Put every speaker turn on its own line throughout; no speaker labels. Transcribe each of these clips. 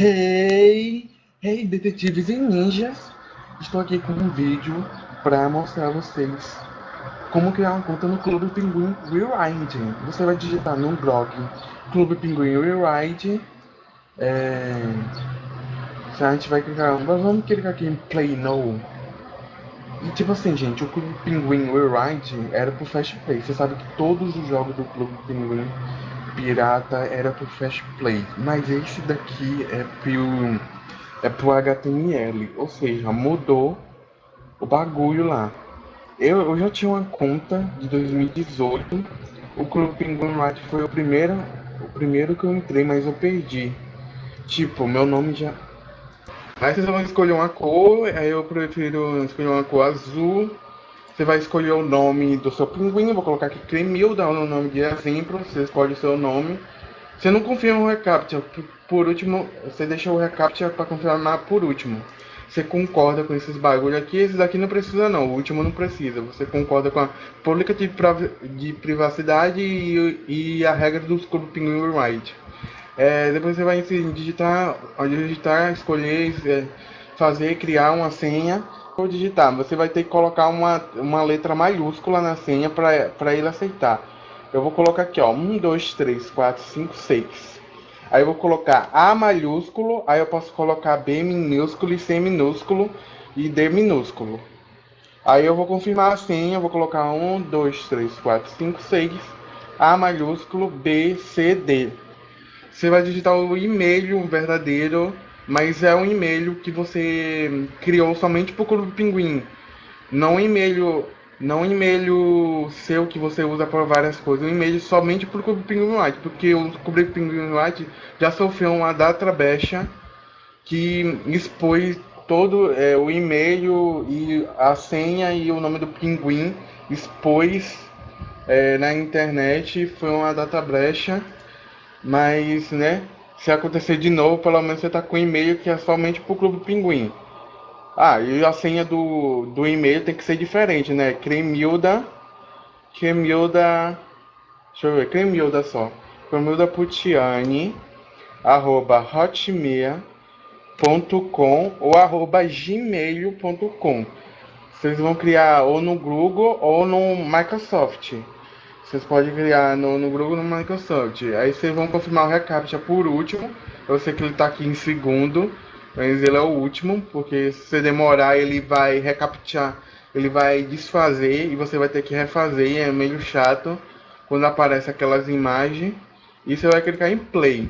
Hey, hey, detetives e ninjas! Estou aqui com um vídeo para mostrar a vocês como criar uma conta no Clube Pinguim Rewrite. Você vai digitar no blog Clube Pinguim Rewrite. É... A gente vai clicar, vamos clicar aqui em Play Now. E tipo assim, gente, o Clube Pinguim Rewrite era pro Fast Play. Você sabe que todos os jogos do Clube Pinguim pirata era pro Fast Play, mas esse daqui é pro, é pro HTML, ou seja, mudou o bagulho lá. Eu, eu já tinha uma conta de 2018, o Clube Penguin Light foi o primeiro, o primeiro que eu entrei, mas eu perdi. Tipo, meu nome já... Aí vocês vão escolher uma cor, aí eu prefiro escolher uma cor azul, você vai escolher o nome do seu pinguim, vou colocar aqui Cremil, dá o nome de exemplo, você escolhe o seu nome. Você não confirma o reCAPTCHA, por último, você deixa o reCAPTCHA para confirmar por último. Você concorda com esses bagulho aqui, esse daqui não precisa não, o último não precisa. Você concorda com a política de, de privacidade e, e, a regra dos Clube Pinguim Right. É, depois você vai digitar, digitar, escolher, é, fazer, criar uma senha for digitar, você vai ter que colocar uma, uma letra maiúscula na senha para ele aceitar. Eu vou colocar aqui, ó, 1, 2, 3, 4, 5, 6. Aí eu vou colocar A maiúsculo, aí eu posso colocar B minúsculo e C minúsculo e D minúsculo. Aí eu vou confirmar a senha, vou colocar 1, 2, 3, 4, 5, 6, A maiúsculo, B, C, D. Você vai digitar o e-mail verdadeiro mas é um e-mail que você criou somente para o Clube Pinguim. Não um e-mail, não um e-mail seu que você usa para várias coisas, um e-mail somente para o Clube Pinguim White, porque o Clube Pinguim White já sofreu uma data baixa que expôs todo é, o e-mail e a senha e o nome do pinguim expôs é, na internet foi uma data brecha mas né se acontecer de novo, pelo menos você tá com e-mail que é somente pro Clube Pinguim. Ah, e a senha do, do e-mail tem que ser diferente, né? Cremilda. Cremilda. Deixa eu ver, Cremilda só. Cremilda Putiani. Arroba hotmail.com ou arroba gmail.com. Vocês vão criar ou no Google ou no Microsoft. Vocês podem criar no, no Google no Microsoft. Aí vocês vão confirmar o reCAPTCHA por último. Eu sei que ele está aqui em segundo, mas ele é o último, porque se você demorar ele vai recaptchar, ele vai desfazer e você vai ter que refazer, e é meio chato quando aparece aquelas imagens. E você vai clicar em play.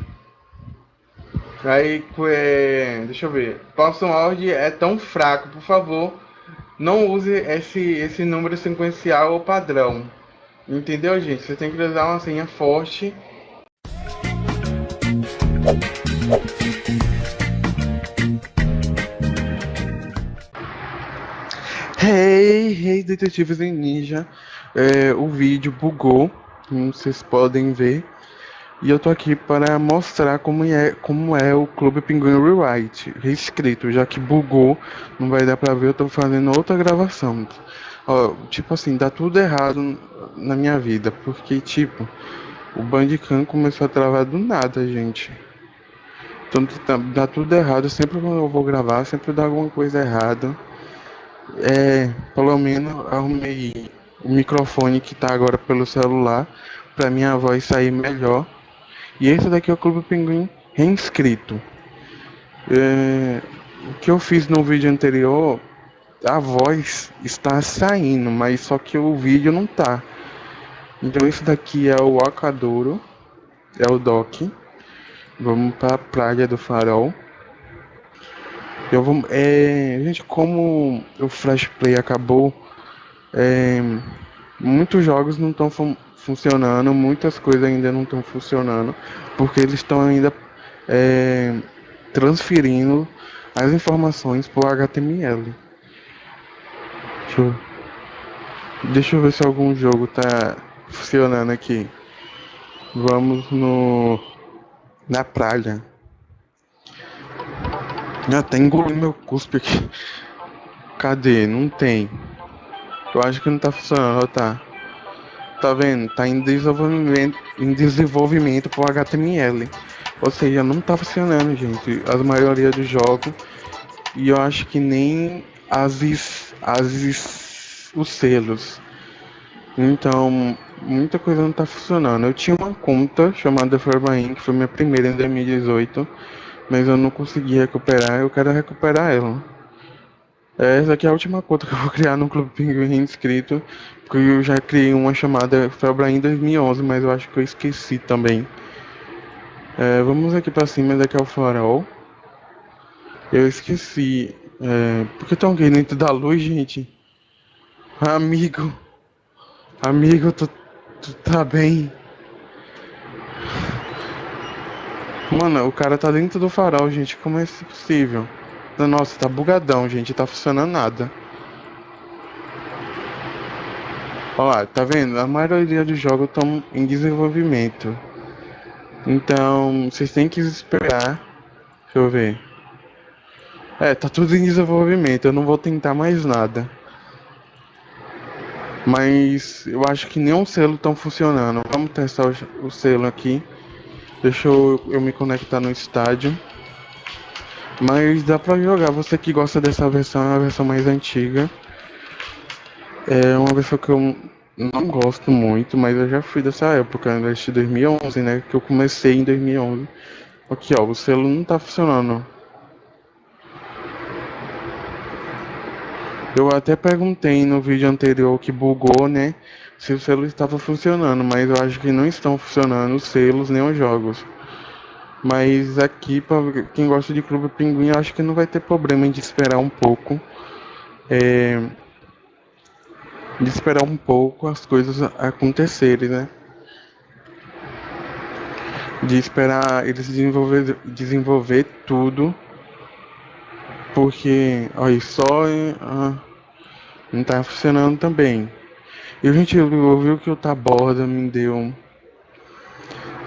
Aí, é, deixa eu ver. Password é tão fraco, por favor, não use esse, esse número sequencial ou padrão. Entendeu, gente? Você tem que usar uma senha forte. Hey, hey, detetives em ninja. É, o vídeo bugou, como vocês podem ver. E eu tô aqui para mostrar como é, como é o Clube Pinguim Rewrite reescrito, já que bugou, não vai dar pra ver, eu tô fazendo outra gravação. Ó, tipo assim, dá tudo errado na minha vida, porque tipo, o Bandicam começou a travar do nada, gente. Então tá, dá tudo errado, sempre quando eu vou gravar, sempre dá alguma coisa errada. É, pelo menos arrumei o microfone que tá agora pelo celular, pra minha voz sair melhor. E esse daqui é o Clube Pinguim reinscrito. É, o que eu fiz no vídeo anterior a voz está saindo, mas só que o vídeo não tá. Então esse daqui é o Acadouro, é o dock. Vamos para a praia do Farol. Eu vou, é, gente, como o Flash Play acabou, é, muitos jogos não estão funcionando, muitas coisas ainda não estão funcionando, porque eles estão ainda é, transferindo as informações para o HTML. Deixa eu... Deixa eu ver se algum jogo tá funcionando aqui. Vamos no... Na praia. Já tem engolindo meu cuspe aqui. Cadê? Não tem. Eu acho que não tá funcionando, tá? Tá vendo? Tá em desenvolvimento, em desenvolvimento pro HTML. Ou seja, não tá funcionando, gente. A maioria dos jogos. E eu acho que nem as, as os selos. Então, muita coisa não tá funcionando. Eu tinha uma conta chamada Forbain, que foi minha primeira em 2018, mas eu não consegui recuperar. Eu quero recuperar ela. Essa aqui é a última conta que eu vou criar no Clube Pinguim inscrito, porque eu já criei uma chamada Forbain em 2011, mas eu acho que eu esqueci também. É, vamos aqui pra cima, daqui é o farol. Eu esqueci. É, por que tem alguém dentro da luz, gente? Amigo. Amigo, tu, tu tá bem? Mano, o cara tá dentro do farol, gente. Como é isso possível? Nossa, tá bugadão, gente. Tá funcionando nada. Olha lá, tá vendo? A maioria dos jogos estão em desenvolvimento. Então, vocês têm que esperar. Deixa eu ver. É, tá tudo em desenvolvimento. Eu não vou tentar mais nada. Mas eu acho que nenhum selo estão funcionando. Vamos testar o, o, selo aqui. Deixa eu, eu me conectar no estádio. Mas dá pra jogar. Você que gosta dessa versão, é a versão mais antiga. É uma versão que eu não gosto muito, mas eu já fui dessa época, desde 2011, né? Que eu comecei em 2011. Aqui, ó, o selo não tá funcionando. Eu até perguntei no vídeo anterior que bugou, né? Se o selo estava funcionando, mas eu acho que não estão funcionando os selos nem os jogos. Mas aqui, para quem gosta de Clube Pinguim, acho que não vai ter problema de esperar um pouco. É, de esperar um pouco as coisas acontecerem, né? De esperar eles desenvolver, desenvolver tudo. Porque, olha, só. Ah, não tá funcionando também. E a gente ouviu que o Taborda me deu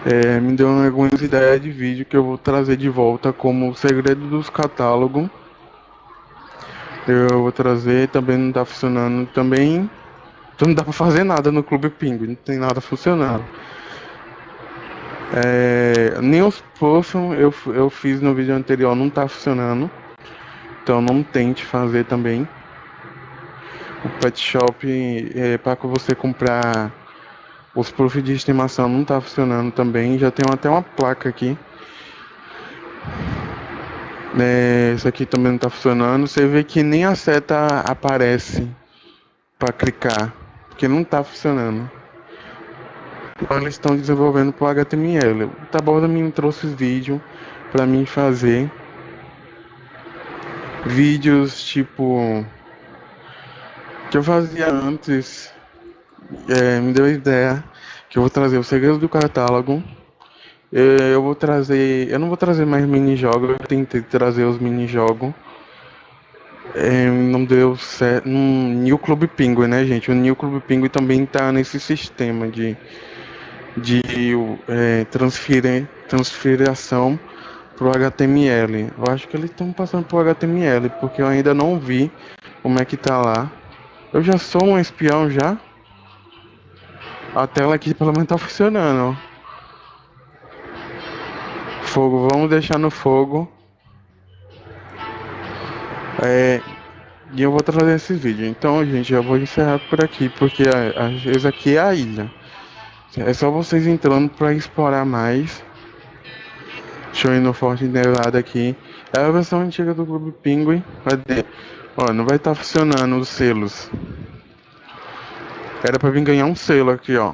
é, me deu algumas ideias de vídeo que eu vou trazer de volta como o segredo dos catálogos. Eu vou trazer, também não tá funcionando também. Então não dá pra fazer nada no Clube Pingo, não tem nada funcionando. É, nem os potions eu, eu fiz no vídeo anterior não tá funcionando. Então não tente fazer também o pet shop é, para você comprar os proofs de estimação não está funcionando também. Já tem até uma placa aqui. É, isso aqui também não está funcionando. Você vê que nem a seta aparece para clicar, porque não está funcionando. Então, eles estão desenvolvendo para HTML. O Taborda me trouxe vídeo para mim fazer vídeos tipo que eu fazia antes é, me deu a ideia que eu vou trazer o segredo do catálogo. É, eu vou trazer. Eu não vou trazer mais mini-jogos, eu tentei trazer os mini-jogos. É, não deu certo. No New Club Penguin, né, gente? O New Club Penguin também tá nesse sistema de, de é, transferir, transferiação pro HTML. Eu acho que eles estão passando pro HTML, porque eu ainda não vi como é que tá lá. Eu já sou um espião já. A tela aqui pelo menos tá funcionando. Fogo, vamos deixar no fogo. É, e eu vou trazer esse vídeo. Então, gente, eu vou encerrar por aqui, porque às vezes aqui é a ilha. É só vocês entrando para explorar mais. Deixa eu ir no Forte Nevada aqui. É a versão antiga do Clube Penguin. Cadê? Ó, não vai estar tá funcionando os selos. Era pra vir ganhar um selo aqui, ó.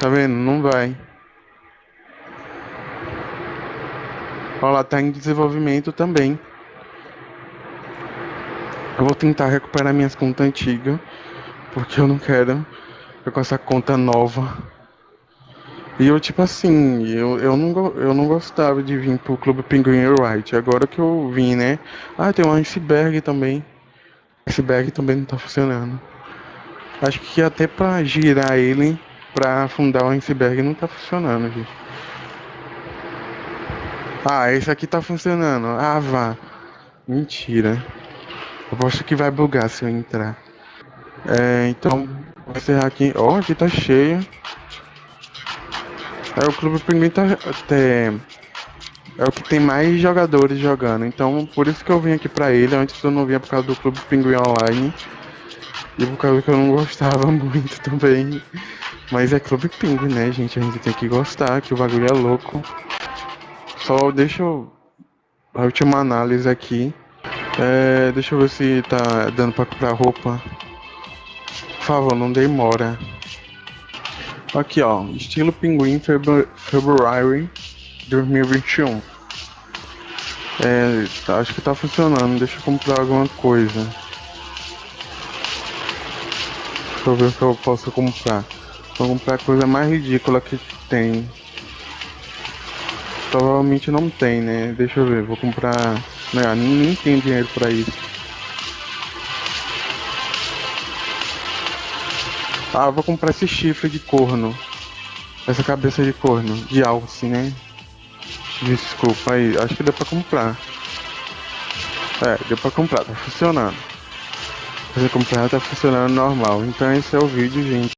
Tá vendo? Não vai. Ó lá, tá em desenvolvimento também. Eu vou tentar recuperar minhas contas antigas. Porque eu não quero com essa conta nova. E eu, tipo assim, eu, eu, não, eu não gostava de vir pro Clube Penguin Right. Agora que eu vim, né? Ah, tem um iceberg também. Iceberg também não tá funcionando. Acho que até pra girar ele, pra afundar o iceberg, não tá funcionando, gente. Ah, esse aqui tá funcionando. Ah, vá. Mentira. Acho que vai bugar se eu entrar. É, então, vou encerrar aqui. Ó, oh, aqui tá cheio. É, o Clube Pinguim tá, até é o que tem mais jogadores jogando. Então, por isso que eu vim aqui pra ele. Antes eu não vinha por causa do Clube Pinguim Online. E por causa que eu não gostava muito também. Mas é Clube Pinguim, né, gente? A gente tem que gostar, que o bagulho é louco. Só deixa eu. A última análise aqui. É, deixa eu ver se tá dando pra comprar roupa. Por favor, não demora. Aqui, ó. Estilo Pinguim February 2021. É, tá, acho que tá funcionando. Deixa eu comprar alguma coisa. Deixa eu ver o que eu posso comprar. Vou comprar a coisa mais ridícula que tem. Provavelmente não tem, né? Deixa eu ver, vou comprar. Não, nem tem dinheiro pra isso. Ah, vou comprar esse chifre de corno. Essa cabeça de corno, de alce, né? Desculpa aí, acho que deu pra comprar. É, deu pra comprar, tá funcionando. Fazer comprar tá funcionando normal. Então esse é o vídeo, gente.